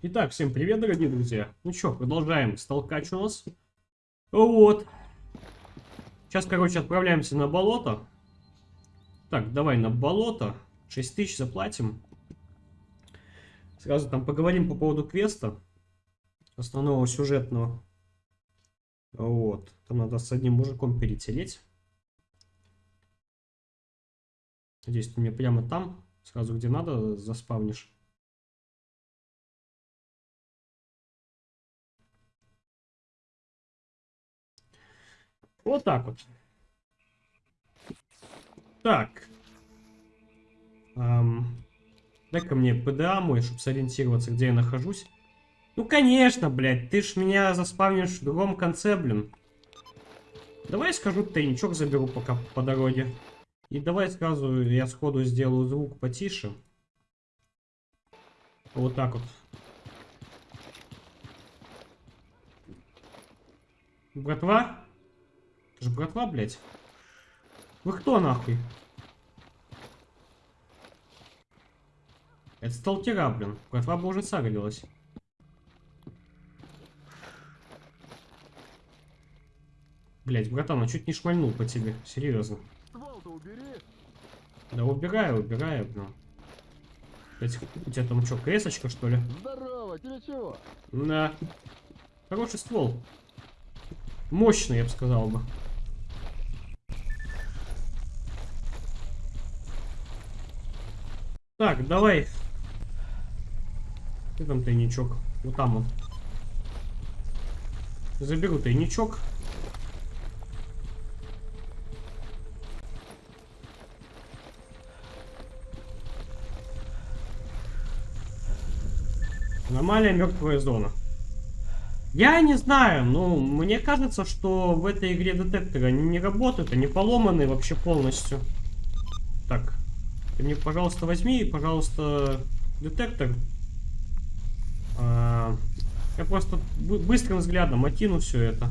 Итак, всем привет, дорогие друзья. Ну что, продолжаем столкач у нас. Вот. Сейчас, короче, отправляемся на болото. Так, давай на болото. 6 тысяч заплатим. Сразу там поговорим по поводу квеста. Основного сюжетного. Вот. Там надо с одним мужиком перетереть. Надеюсь, ты мне прямо там, сразу где надо, заспавнишь. Вот так вот. Так. Эм, Дай-ка мне ПДА мой, чтобы сориентироваться, где я нахожусь. Ну, конечно, блядь, ты ж меня заспавнишь в другом конце, блин. Давай скажу, тайничок заберу пока по дороге. И давай сразу я сходу сделаю звук потише. Вот так вот. Братва? Это же братва, блядь. Вы кто нахуй? Это сталтера, блин. Братва бы уже сагрилась. Блять, братан, а чуть не шмальнул по тебе. Серьезно. Да убираю, убираю, блин. Блять, у тебя там что, кресочка, что ли? Здорово, тебе чего? Да. Хороший ствол. Мощный, я бы сказал бы. Так, давай. Где там тайничок? Вот там он. Заберу тайничок. Аномалия мертвая зона. Я не знаю, но мне кажется, что в этой игре детекторы они не работают, они поломаны вообще полностью. Так, ты мне, пожалуйста, возьми, пожалуйста, детектор. А, я просто быстрым взглядом окину все это.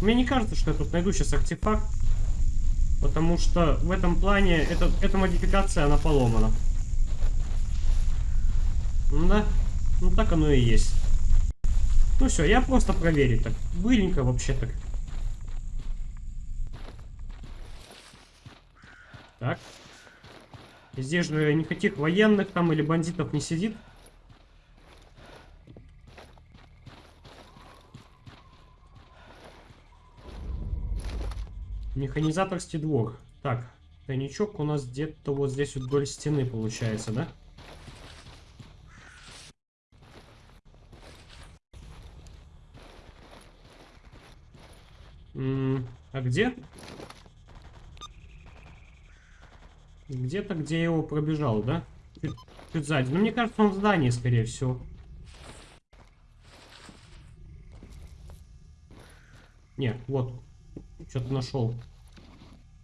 Мне не кажется, что я тут найду сейчас артефакт. Потому что в этом плане это, эта модификация, она поломана. Да. Ну так оно и есть. Ну все, я просто проверить так. Быренько вообще так. Так. Здесь же никаких военных там или бандитов не сидит. Механизаторский двор. Так, тайничок у нас где-то вот здесь вдоль стены получается, да? А где? Где-то, где я его пробежал, да? Чуть, чуть сзади. Ну, мне кажется, он в здании, скорее всего. Не, вот. Что-то нашел.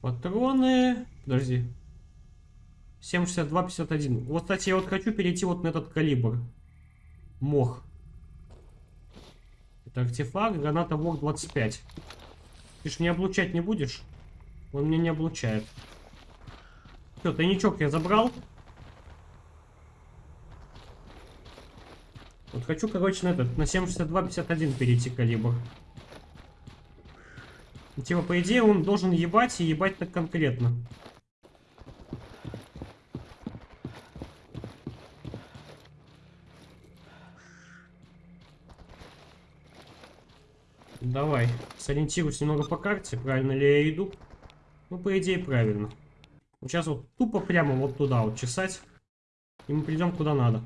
Патроны. Подожди. 7,62,51. Вот, кстати, я вот хочу перейти вот на этот калибр. Мох. Это артефакт, граната ВОК 25. Ты ж меня облучать не будешь? Он меня не облучает. Все, тайничок я забрал. Вот хочу, короче, на этот, на 762-51 перейти калибр. Типа, по идее, он должен ебать и ебать так конкретно. Давай, сориентируюсь немного по карте, правильно ли я иду. Ну, по идее, правильно. Сейчас вот тупо прямо вот туда вот чесать. И мы придем куда надо.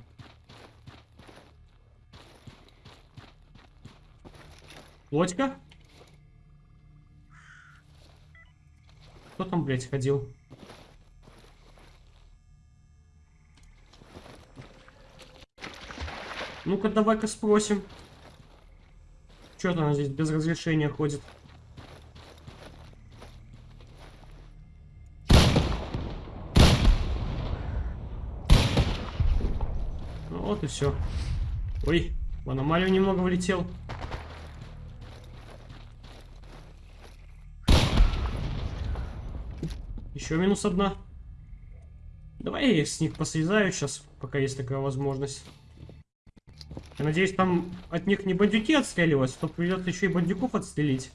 Лодька? Кто там, блядь, ходил? Ну-ка, давай-ка спросим. Что она здесь без разрешения ходит? И все. Ой, в аномалию немного влетел. Еще минус одна. Давай я с них посрезаю сейчас, пока есть такая возможность. Я надеюсь, там от них не бандюки отстреливаются, то придется еще и бандюков отстрелить.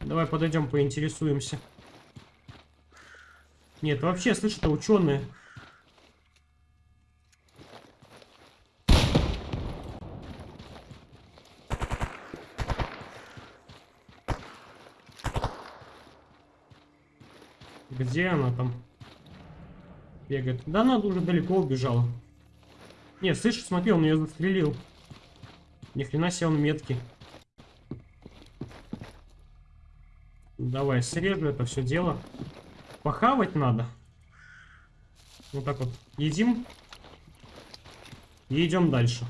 Давай подойдем, поинтересуемся. Нет, вообще, слышь, это ученые. Где она там? Бегает. Да она уже далеко убежала. Не, слышишь, смотри, он ее застрелил. Ни хрена себе он меткий. Давай, срежу это все дело. Похавать надо. Вот так вот. Едим. И идем дальше.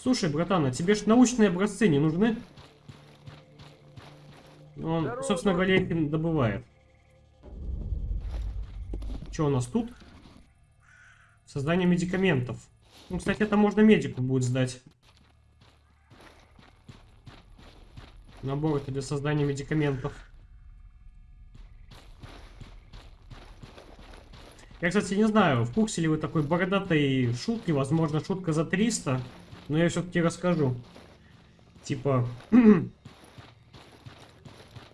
Слушай, братан, а тебе ж научные образцы не нужны? Он, Здорово. собственно говоря, их добывает. Что у нас тут? Создание медикаментов. Ну, кстати, это можно медику будет сдать. Набор это для создания медикаментов. Я, кстати, не знаю, в курсе ли вы такой бородатой шутки, возможно, шутка за 300, но я все-таки расскажу. Типа,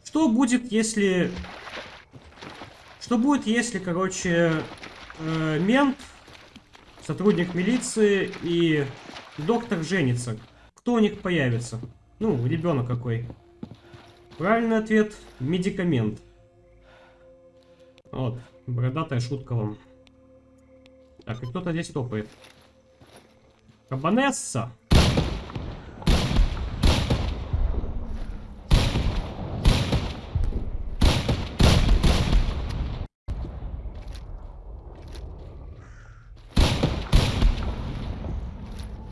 что будет, если... Что будет, если, короче, э, мент, сотрудник милиции и доктор женится? Кто у них появится? Ну, ребенок какой. Правильный ответ – медикамент. Вот, бородатая шутка вам. Так, и кто-то здесь топает. Кабанесса!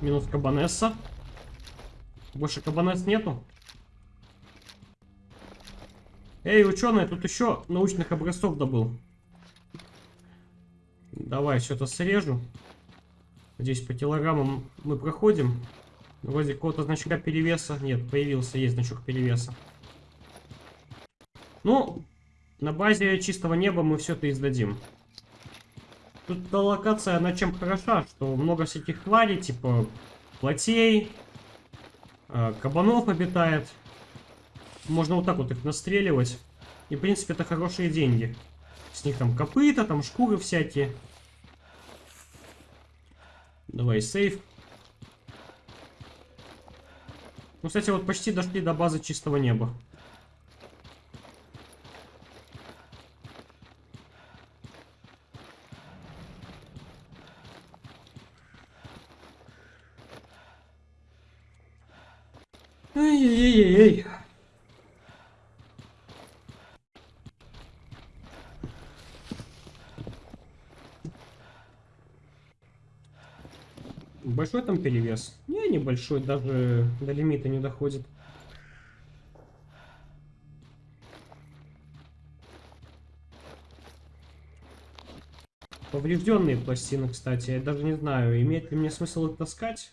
Минус Кабанесса. Больше Кабанесс нету. Эй, ученый, тут еще научных образцов добыл. Давай, что-то срежу. Здесь по килограммам мы проходим. Вроде какого-то значка перевеса. Нет, появился, есть значок перевеса. Ну, на базе чистого неба мы все это издадим. Тут эта локация, она чем хороша, что много всяких тварей, типа плотей, кабанов обитает. Можно вот так вот их настреливать. И, в принципе, это хорошие деньги. С них там копыта, там шкуры всякие. Давай, сейф. Ну, кстати, вот почти дошли до базы чистого неба. Большой там перевес? Не, небольшой, даже до лимита не доходит. Поврежденные пластины, кстати. Я даже не знаю, имеет ли мне смысл их таскать.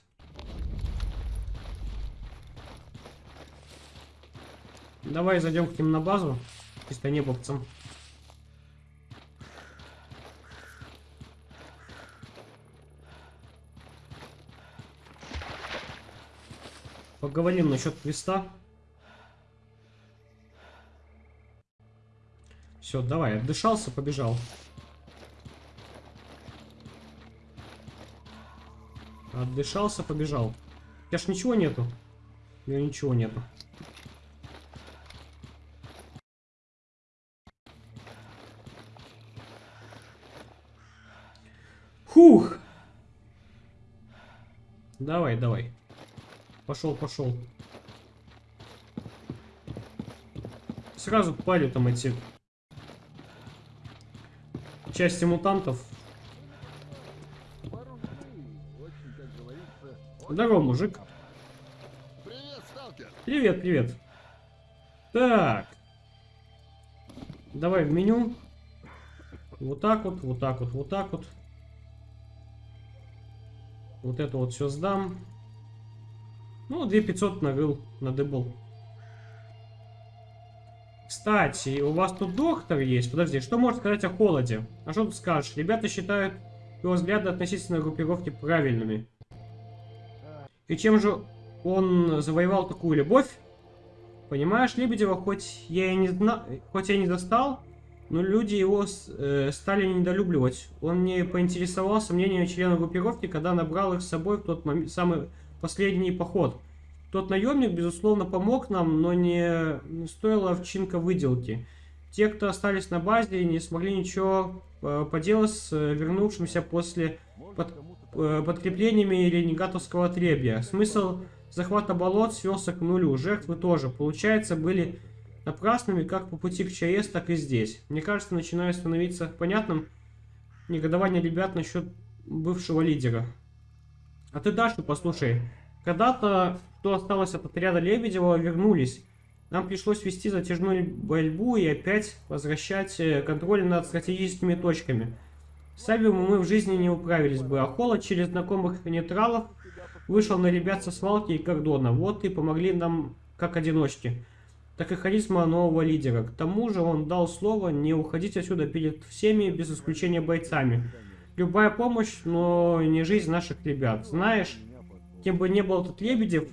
Давай зайдем к ним на базу. Чисто небовцам. Поговорим насчет квеста. Все, давай, отдышался, побежал. Отдышался, побежал. У тебя ж ничего нету? У меня ничего нету. Фух! Давай, давай. Пошел, пошел. Сразу палю там эти части мутантов. Здорово, мужик. Привет, сталкер. Привет, привет. Так. Давай в меню. Вот так вот, вот так вот, вот так вот. Вот это вот все сдам. Ну, 2500 нарыл, надыбал. Кстати, у вас тут доктор есть. Подожди, что можешь сказать о холоде? А что тут скажешь? Ребята считают его взгляды относительно группировки правильными. И чем же он завоевал такую любовь? Понимаешь, Лебедева, хоть я и не зна... хоть я не достал, но люди его э, стали недолюбливать. Он не поинтересовался мнением членов группировки, когда набрал их с собой в тот момент, самый последний поход. Тот наемник, безусловно, помог нам, но не, стоила овчинка выделки. Те, кто остались на базе, не смогли ничего э, поделать с э, вернувшимся после под- э, подкреплениями ренегатовского отребья. Смысл захвата болот свелся к нулю. Жертвы тоже, получается, были напрасными как по пути к ЧАЭС, так и здесь. Мне кажется, начинает становиться понятным негодование ребят насчет бывшего лидера. А ты Дашу послушай. Когда-то, кто осталось от отряда Лебедева, вернулись. Нам пришлось вести затяжную борьбу и опять возвращать э, контроль над стратегическими точками. С Сабиумом мы в жизни не управились бы, а Холод через знакомых нейтралов вышел на ребят со свалки и кордона. Вот и помогли нам как одиночки. Так и харизма нового лидера. К тому же он дал слово не уходить отсюда перед всеми, без исключения бойцами. Любая помощь, но не жизнь наших ребят. Знаешь, кем бы ни был этот Лебедев,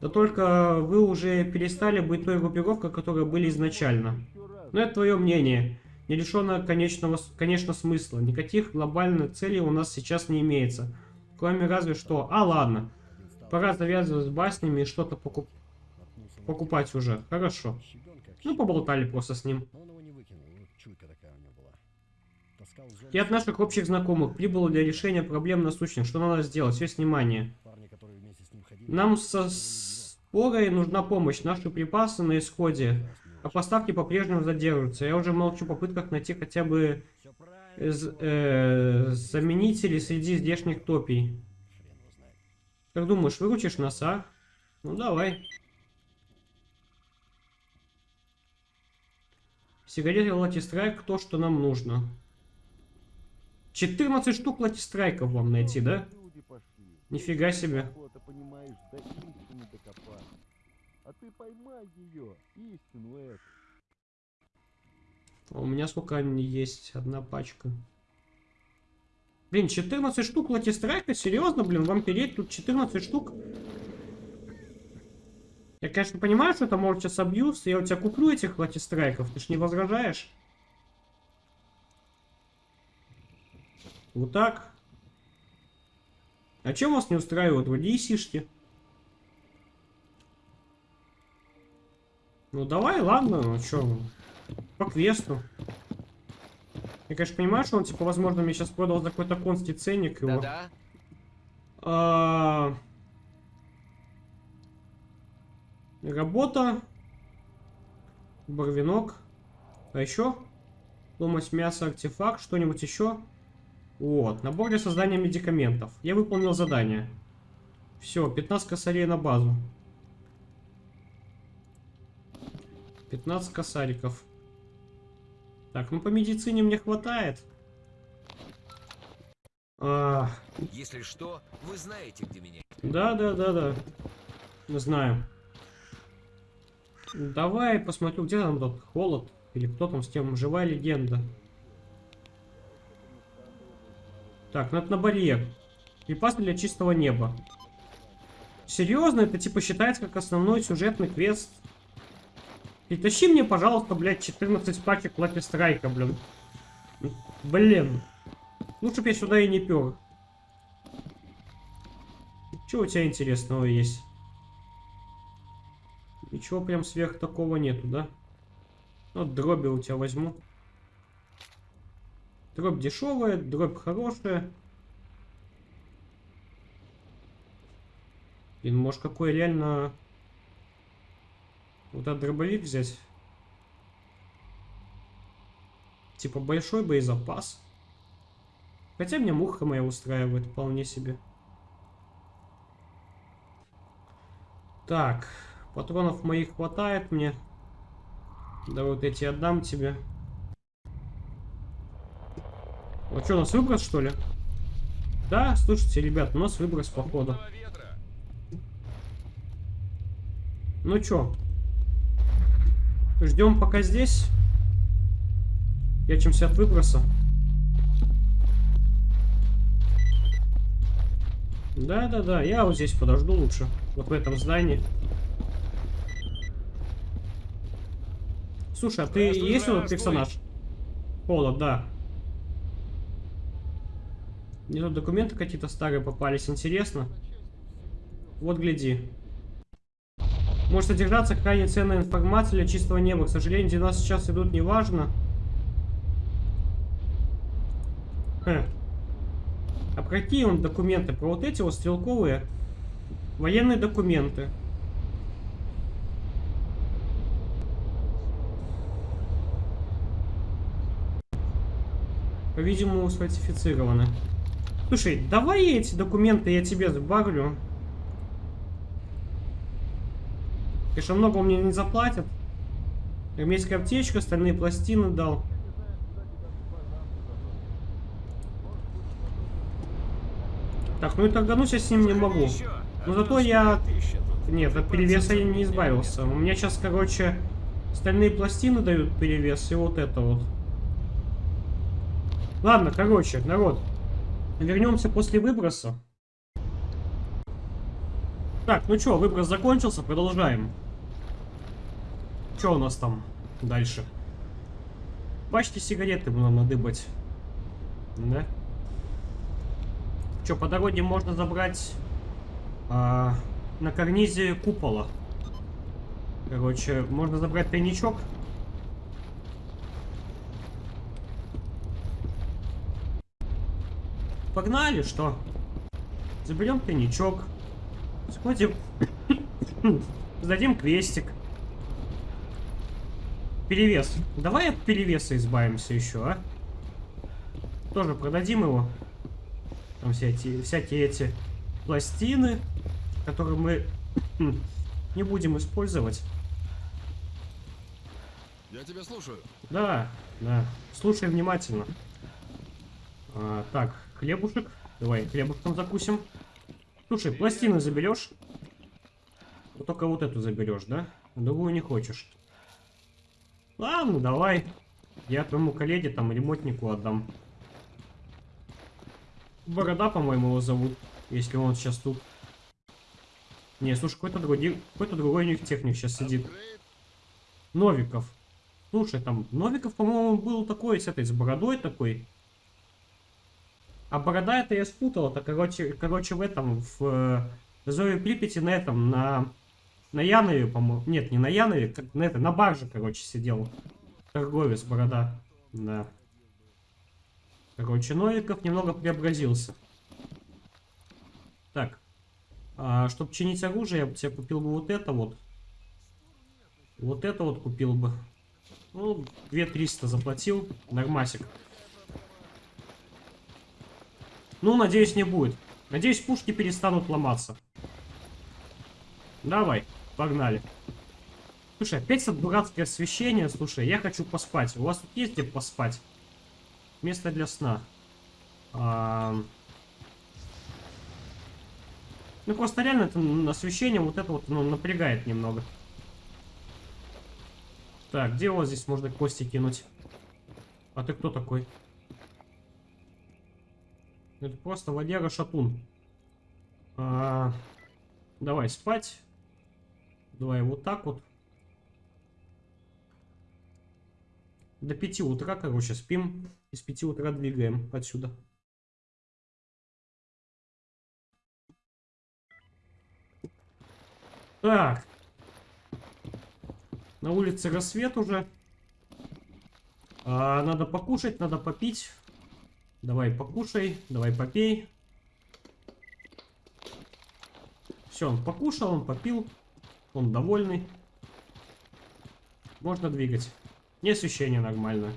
да только вы уже перестали быть той группировкой, которой были изначально. Но это твое мнение, не лишенное конечного, конечно, смысла. Никаких глобальных целей у нас сейчас не имеется. Кроме разве что... А, ладно. Пора завязывать с баснями и что-то покуп- покупать уже. Хорошо. Ну, поболтали просто с ним. Но он его не выкинул, ну, чуйка такая у него была. Таскал в зону И от наших общих знакомых прибыло для решения проблем насущных. Что надо сделать? Весь внимание. Нам со спорой нужна помощь. Наши припасы на исходе. А поставки по-прежнему задерживаются. Я уже молчу о попытках найти хотя бы Все э, заменители среди здешних топий. Как думаешь, выручишь нас, а? Ну давай. Сигареты латистрайк то, что нам нужно. 14 штук латистрайков вам найти, да? Нифига себе. А ты поймай ее, истину эту. А У меня сколько они есть? Одна пачка. Блин, 14 штук латистрайка? Серьезно, блин, вам переть тут 14 штук? Я, конечно, понимаю, что это может сейчас абьюз, я у тебя куплю этих латистрайков, ты ж не возражаешь? Вот так. А чем вас не устраивают в DC-шки? Ну давай, ладно, ну чё, по квесту. Я, конечно, понимаю, что он, типа, возможно, мне сейчас продал за какой-то конский ценник его. Да-да. А, Работа. Барвинок. А еще? Ломать мясо, артефакт, что-нибудь еще? Вот, набор для создания медикаментов. Я выполнил задание. Все, 15 косарей на базу. 15 косариков. Так, ну по медицине мне хватает. А, Если что, вы знаете, где меня. да, да, да, да. Мы знаем. Давай посмотрю, где там тот холод. Или кто там с тем живая легенда. Так, ну это на барьер. Припасы для чистого неба. Серьезно, это типа считается как основной сюжетный квест. Притащи мне, пожалуйста, блядь, 14 пачек Лаки Страйка, блин. Блин. Лучше бы я сюда и не пер. Что у тебя интересного есть? Ничего прям сверх такого нету, да? Ну, дроби у тебя возьму. Дробь дешевая, дробь хорошая. Блин, может какой реально... Вот этот дробовик взять? Типа большой боезапас. Хотя меня муха моя устраивает вполне себе. Так, патронов моих хватает мне. Да вот эти отдам тебе. Вот что, у нас выброс, что ли? Да, слушайте, ребят, у нас выброс, походу. Ну чё? Ждем пока здесь. Прячемся от выброса. Да-да-да, я вот здесь подожду лучше. Вот в этом здании. Слушай, а ты есть этот здравствуй. персонаж? Пола, да. Мне тут документы какие-то старые попались, интересно. Вот гляди. Может содержаться крайне ценная информация для чистого неба. К сожалению, дела сейчас идут неважно. Хм. А про какие он документы? Про вот эти вот стрелковые военные документы. По-видимому, сфальсифицированы. Слушай, давай эти документы я тебе сбавлю. Конечно, много у меня не заплатят. Армейская аптечка, стальные пластины дал. Так, ну и торганусь я с ним не могу. Но зато я... Нет, от перевеса я не избавился. У меня сейчас, короче, стальные пластины дают перевес, и вот это вот. Ладно, короче, народ. Вернемся после выброса. Так, ну чё, выброс закончился, продолжаем. Чё у нас там дальше? Пачки сигареты надо надыбать. Да? Чё, по дороге можно забрать а, на карнизе купола. Короче, можно забрать тайничок. Погнали, что? Заберем тайничок. Сходим. Сдадим квестик. Перевес. Давай от перевеса избавимся еще, а? Тоже продадим его. Там эти, всякие эти пластины, которые мы не будем использовать. Я тебя слушаю. Да, да. Слушай внимательно. А, так, хлебушек. Давай хлебушком закусим. Слушай, пластины заберешь? Вот только вот эту заберешь, да? Другую не хочешь. Ладно, давай. Я твоему коллеге, там, ремонтнику отдам. Борода, по-моему, его зовут. Если он сейчас тут. Не, слушай, какой-то другой, какой-то другой у них техник сейчас сидит. Новиков. Слушай, там Новиков, по-моему, был такой с этой, с бородой такой. А борода это я спутал. Это, короче, короче в этом, в э, Зое Припяти на этом, на... На Янове, по-моему. Нет, не на Янове, как на это, на барже, короче, сидел. Торговец, борода. Да. Короче, Новиков немного преобразился. Так. А, чтобы чинить оружие, я бы себе купил бы вот это вот. Вот это вот купил бы. Ну, 2300 заплатил. Нормасик. Ну, надеюсь, не будет. Надеюсь, пушки перестанут ломаться. Давай, погнали. Слушай, опять это дурацкое освещение. Слушай, я хочу поспать. У вас тут есть где поспать? Место для сна. А... Ну, просто реально это освещение вот это вот ну, напрягает немного. Так, где у вас здесь можно кости кинуть? А ты кто такой? Это просто Валера Шатун. А, давай спать. Давай вот так вот. До 5 утра, короче, спим. И с 5 утра двигаем отсюда. Так. На улице рассвет уже. А, надо покушать, надо попить. Давай покушай, давай попей. Все, он покушал, он попил. Он довольный. Можно двигать. Не освещение нормальное.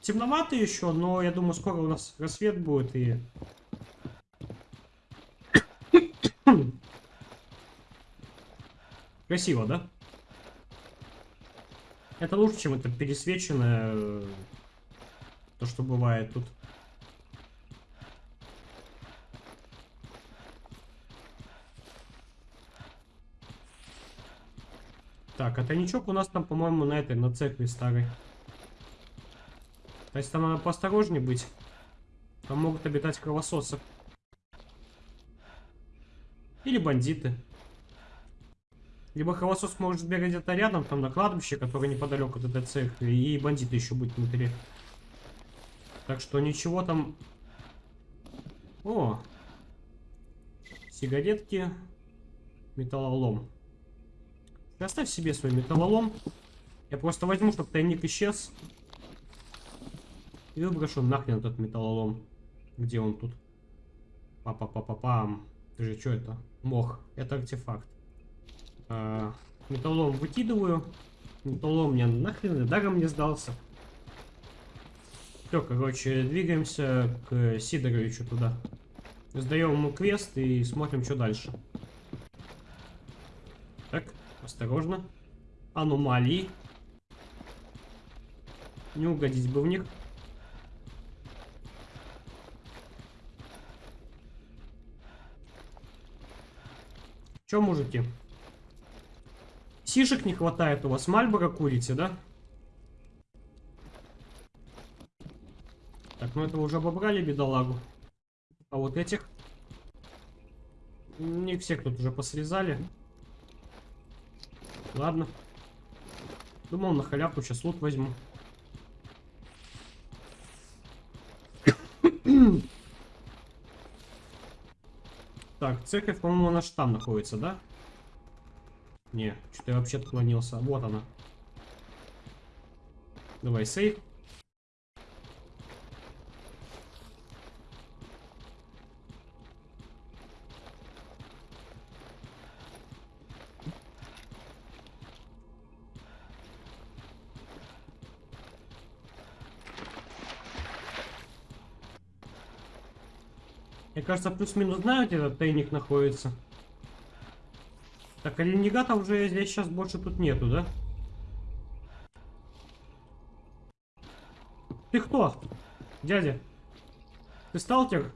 Темновато еще, но я думаю, скоро у нас рассвет будет и... Красиво, да? Это лучше, чем это пересвеченное... То, что бывает тут. Так. А тайничок у нас там, по-моему, на этой, на церкви старой. То есть там надо поосторожнее быть. Там могут обитать кровососы. Или бандиты. Либо кровосос может сбегать где-то рядом, там на кладбище, которое неподалеку от этой церкви, и бандиты еще быть внутри. Так что ничего там... О! Сигаретки. Металлолом. Оставь себе свой металлолом. Я просто возьму, чтобы тайник исчез. И выброшу нахрен этот металлолом. Где он тут? Па-па-па-па-пам. Ты же что это? Мох. Это артефакт. А, металлолом выкидываю. Металлолом мне нахрен даром не сдался. Все, короче, двигаемся к Сидоровичу туда. Сдаем ему квест и смотрим, что дальше. Так, осторожно. Аномалии. Не угодить бы в них. Че, мужики? Сишек не хватает у вас? Мальборо курите, да? Ну это уже обобрали бедолагу. А вот этих... Не всех тут уже посрезали. Ладно. Думал, на халявку сейчас лут возьму. Так, церковь, по-моему, наш там находится, да? Не, что-то я вообще отклонился. Вот она. Давай, сейф. Кажется, плюс-минус знаю, где этот тайник находится. Так, оленегата уже здесь сейчас больше тут нету, да? Ты кто? Дядя? Ты сталкер?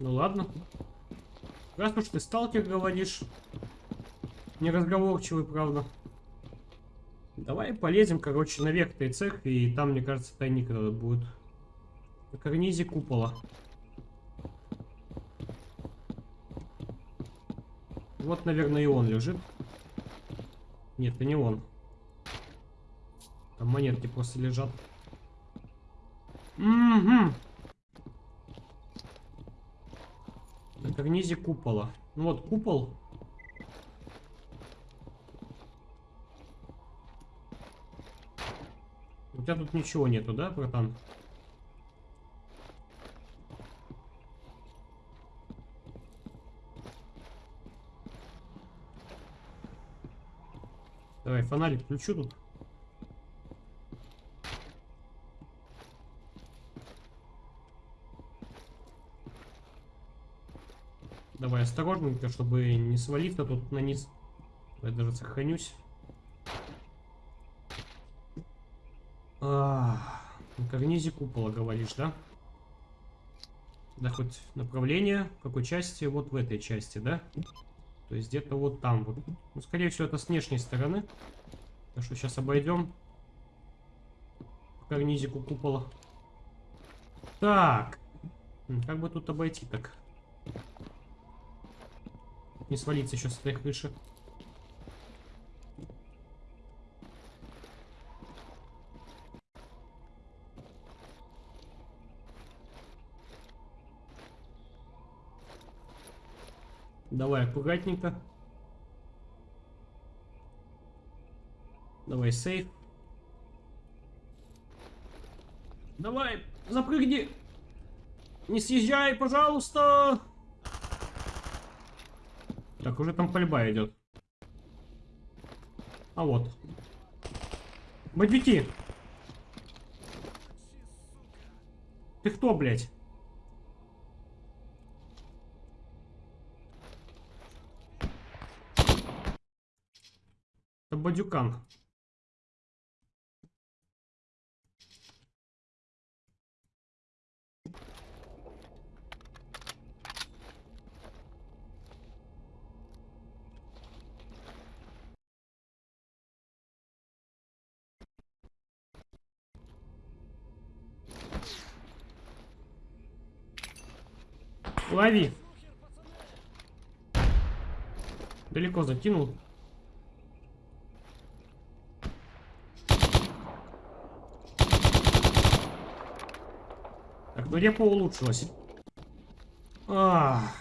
Ну ладно. Раз уж ты сталкер говоришь. Неразговорчивый, правда. Давай полезем, короче, наверх этой церкви, и там, мне кажется, тайник этот будет. На карнизе купола. Вот, наверное, и он лежит. Нет, это не он. Там монетки просто лежат. Угу. На карнизе купола. Ну вот, купол. Тебя тут ничего нету, да, братан? Давай, фонарик включу тут. Давай осторожненько, чтобы не свалиться тут на низ. Я даже сохранюсь. А, купола говоришь, да? Да хоть направление, в какой части? Вот в этой части, да? То есть где-то вот там вот. Ну, скорее всего, это с внешней стороны. Так что сейчас обойдем. Карнизику купола. Так. Как бы тут обойти так? Не свалиться еще с этой крыши. Давай аккуратненько. Давай сейф. Давай, запрыгни. Не съезжай, пожалуйста. Так, уже там пальба идет. А вот. Бандюки. Ты кто, блядь? Бадюкан. Лови. Далеко закинул. Репа улучшилась. А,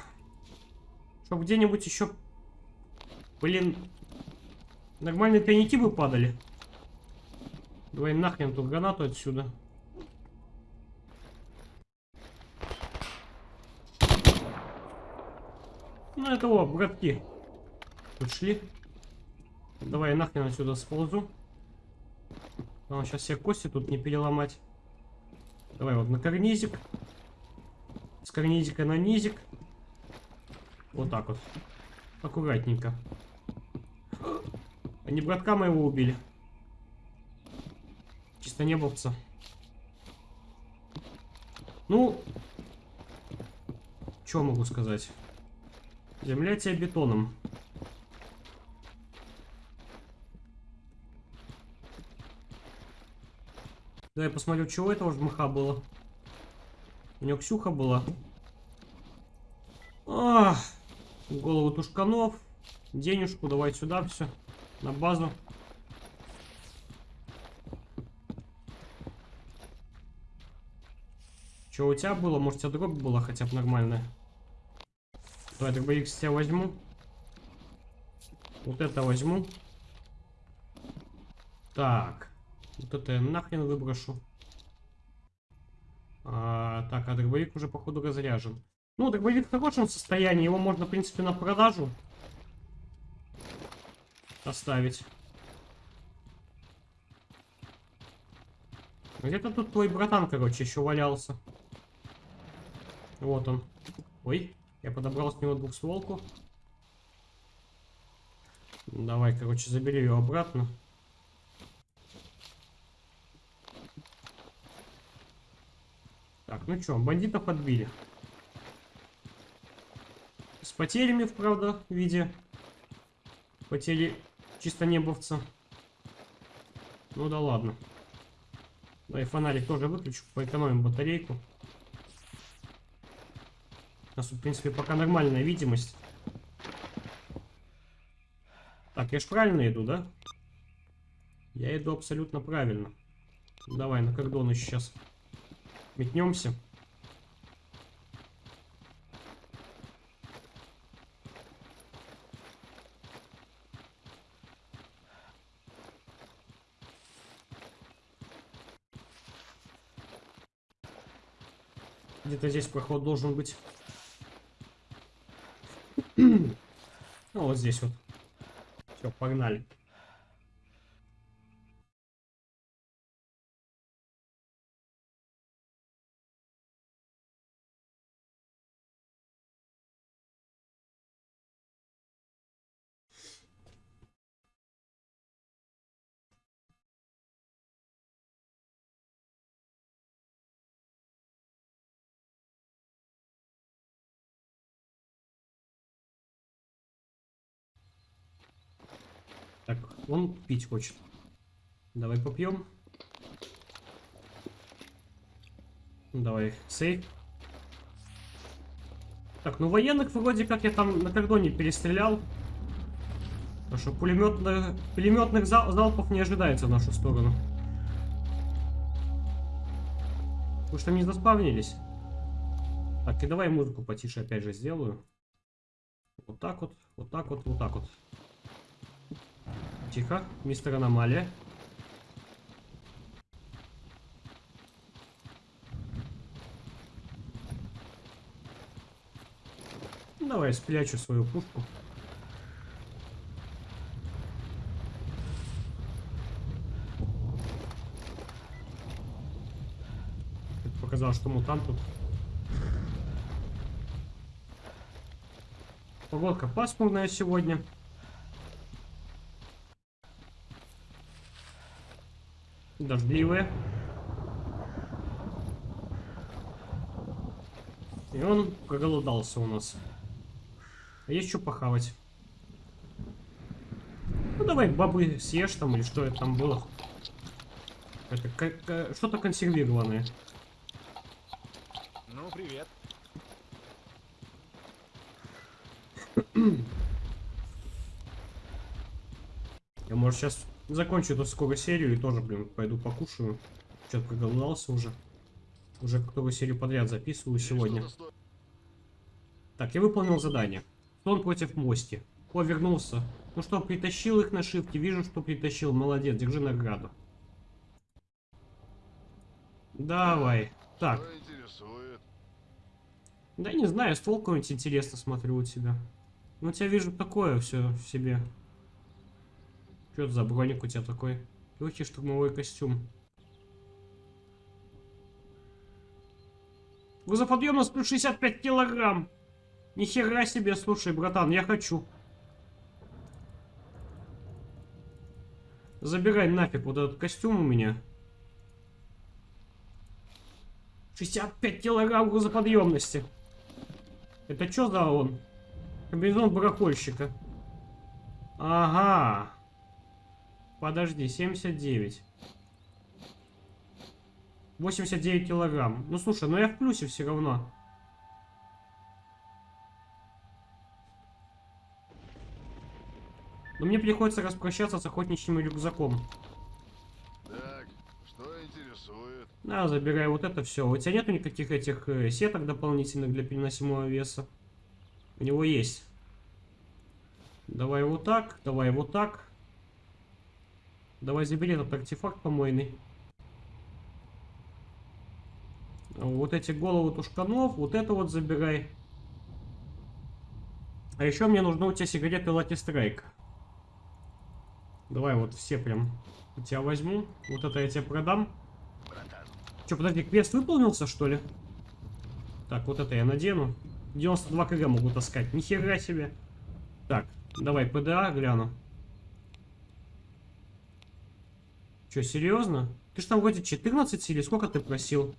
чтоб где-нибудь еще, блин, нормальные тайники бы падали. Давай нахрен тут гранату отсюда. Ну это вот, братки. Тут. Давай нахрен отсюда сползу. Нам сейчас все кости тут не переломать. Давай вот на карнизик. С карнизика на низик. Вот так вот. Аккуратненько. Они братка моего убили. Чисто небовца. Ну, что могу сказать? Земля тебя бетоном. Да, я посмотрю, чего этого жмыха было. У него Ксюха была. Ах, голову тушканов. Денежку, давай сюда все. На базу. Что у тебя было? Может, у тебя дробь была хотя бы нормальная? Давай, дробовик с тебя возьму. Вот это возьму. Так. Вот это я нахрен выброшу. А, так, а дробовик уже, походу, разряжен. Ну, дробовик в хорошем состоянии. Его можно, в принципе, на продажу оставить. Где-то тут твой братан, короче, еще валялся. Вот он. Ой, я подобрал с него двухстволку. Давай, короче, забери ее обратно. Так, ну что, бандитов отбили. С потерями, правда, в виде потери чисто небовца. Ну да ладно. Да и фонарик тоже выключу, поэкономим батарейку. У нас, в принципе, пока нормальная видимость. Так, я ж правильно иду, да? Я иду абсолютно правильно. Давай на кордоны сейчас метнемся. Где-то здесь проход должен быть. ну, вот здесь вот. Все, погнали. Он пить хочет. Давай попьем. Давай, сейф. Так, ну военных вроде как я там на кордоне перестрелял. Потому что пулеметных, пулеметных зал, залпов не ожидается в нашу сторону. Вы что, не заспавнились? Так, и давай музыку потише опять же сделаю. Вот так вот, вот так вот, вот так вот. Тихо, мистер Аномалия. Давай спрячу свою пушку. Показал, что мутант тут. Погодка пасмурная сегодня. Дождливая. И он проголодался у нас. А есть что похавать? Ну давай бабы съешь там или что это там было. Это что-то консервированное. Ну, привет. Я, может, сейчас закончу эту скоро серию и тоже, блин, пойду покушаю. Что-то проголодался уже. Уже которую серию подряд записываю сегодня. Так, я выполнил задание. Слон против Мости. О, вернулся. Ну что, притащил их на шифте. Вижу, что притащил. Молодец, держи награду. Давай. Так. Да не знаю, ствол какой-нибудь интересно смотрю у тебя. Ну, тебя вижу такое все в себе. Что это за броник у тебя такой? Легкий штурмовой костюм. Грузоподъемность плюс 65 килограмм. Нихера себе, слушай, братан, я хочу. Забирай нафиг вот этот костюм у меня. 65 килограмм грузоподъемности. Это что за он? Комбинезон барахольщика. Ага. Подожди, 79. 89 килограмм. Ну слушай, ну я в плюсе все равно. Но мне приходится распрощаться с охотничьим рюкзаком. Так, что интересует? На, забирай вот это все. У тебя нету никаких этих э, сеток дополнительных для переносимого веса? У него есть. Давай вот так, давай вот так. Давай забери этот артефакт помойный. Вот эти головы тушканов, вот это вот забирай. А еще мне нужны у тебя сигареты Lucky Strike. Давай вот все прям у тебя возьму. Вот это я тебе продам. Че, подожди, квест выполнился, что ли? Так, вот это я надену. 92 кг могу таскать. Нихера себе. Так, давай ПДА гляну. Че, серьезно? Ты ж там вроде 14 или сколько ты просил?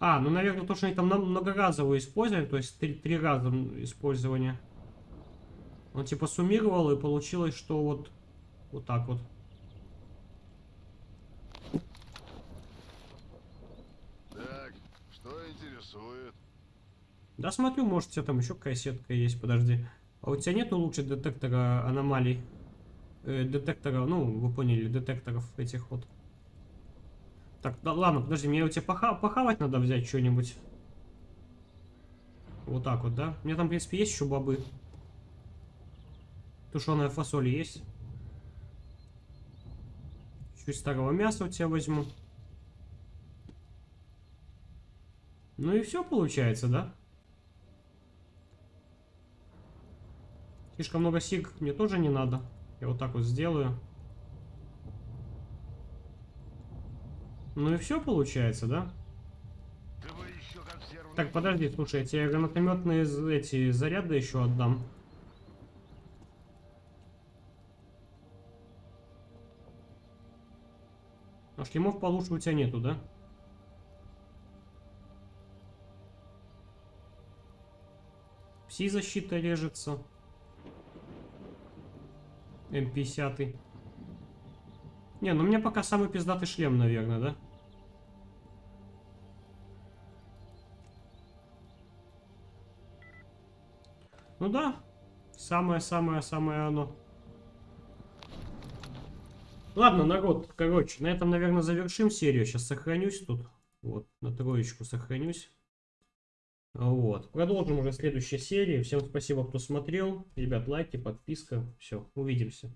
А, ну, наверное, то, что они там многоразовое использовали, то есть три, три раза использования. Он типа суммировал и получилось, что вот, вот так вот. Так, что интересует? Да смотрю, может у тебя там еще какая сетка есть, подожди. А у тебя нету лучше детектора аномалий? Э, детектора, ну, вы поняли, детекторов этих вот. Так, да ладно, подожди, мне у тебя поха похавать надо взять что-нибудь. Вот так вот, да? У меня там, в принципе, есть еще бобы. Тушеная фасоль есть. Чуть старого мяса у тебя возьму. Ну и все получается, да? Слишком много сиг мне тоже не надо. Я вот так вот сделаю. Ну и все получается, да? Так, подожди, слушай, я тебе гранатометные эти заряды еще отдам. А шлемов получше у тебя нету, да? Пси-защита режется. М50. Не, ну у меня пока самый пиздатый шлем, наверное, да? Ну да, самое-самое-самое оно. Ладно, народ, короче, на этом, наверное, завершим серию. Сейчас сохранюсь тут. Вот, на троечку сохранюсь. Вот. Продолжим уже следующей серии. Всем спасибо, кто смотрел. Ребят, лайки, подписка. Все, увидимся.